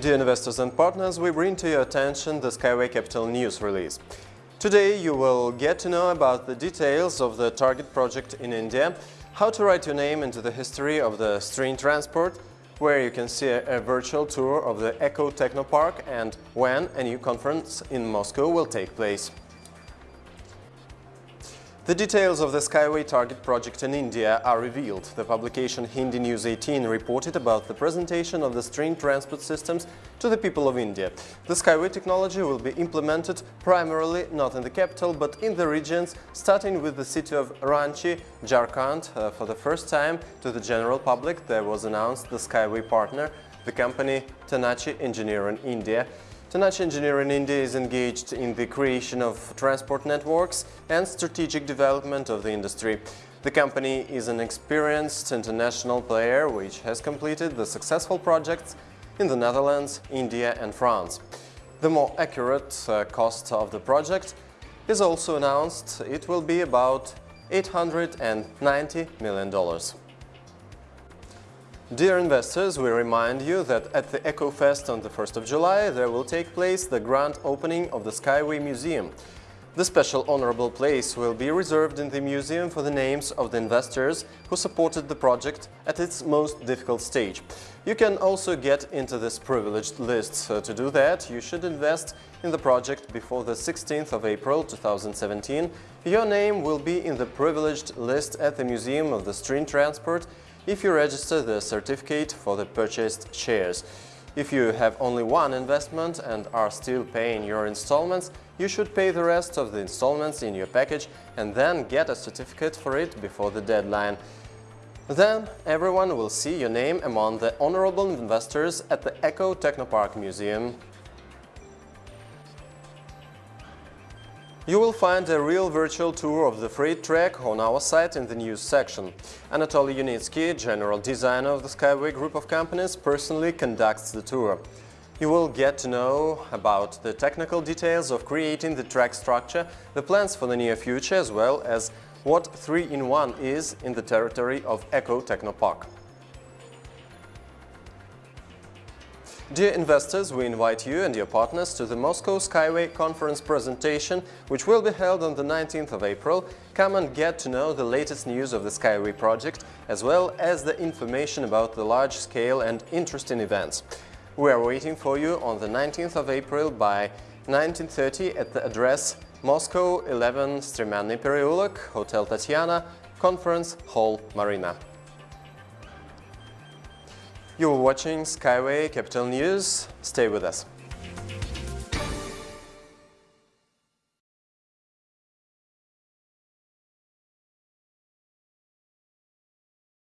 Dear investors and partners, we bring to your attention the Skyway Capital news release. Today you will get to know about the details of the target project in India, how to write your name into the history of the string transport, where you can see a, a virtual tour of the Eco Technopark and when a new conference in Moscow will take place. The details of the Skyway Target project in India are revealed. The publication Hindi News 18 reported about the presentation of the string transport systems to the people of India. The Skyway technology will be implemented primarily not in the capital but in the regions, starting with the city of Ranchi, Jharkhand. Uh, for the first time to the general public there was announced the Skyway partner, the company Tenachi Engineering India. Tenachi Engineering India is engaged in the creation of transport networks and strategic development of the industry. The company is an experienced international player which has completed the successful projects in the Netherlands, India and France. The more accurate uh, cost of the project is also announced. It will be about $890 million. Dear investors, we remind you that at the EcoFest on the 1st of July there will take place the grand opening of the Skyway Museum. The special honorable place will be reserved in the museum for the names of the investors who supported the project at its most difficult stage. You can also get into this privileged list. So to do that, you should invest in the project before the 16th of April 2017. Your name will be in the privileged list at the Museum of the String Transport if you register the certificate for the purchased shares. If you have only one investment and are still paying your installments, you should pay the rest of the installments in your package and then get a certificate for it before the deadline. Then everyone will see your name among the honorable investors at the Eco Technopark Museum You will find a real virtual tour of the freight track on our site in the news section. Anatoly Yunitsky, general designer of the Skyway group of companies, personally conducts the tour. You will get to know about the technical details of creating the track structure, the plans for the near future, as well as what 3-in-1 is in the territory of Eco Technopark. Dear investors, we invite you and your partners to the Moscow Skyway conference presentation, which will be held on the 19th of April. Come and get to know the latest news of the Skyway project, as well as the information about the large-scale and interesting events. We are waiting for you on the 19th of April by 19.30 at the address Moscow 11 Stremyanny Pereulok, Hotel Tatiana, Conference Hall Marina. You're watching Skyway Capital News. Stay with us.